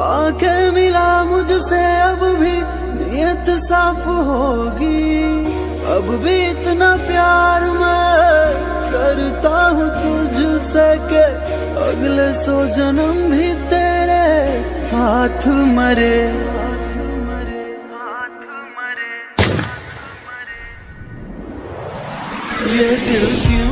आँखें मिला मुझसे, अब भी नियत साफ़ होगी। अब भी इतना प्यार मैं करता हूँ तुझसे के अगले सो जन्म भी तेरे हाथ मरे ये दिल क्यों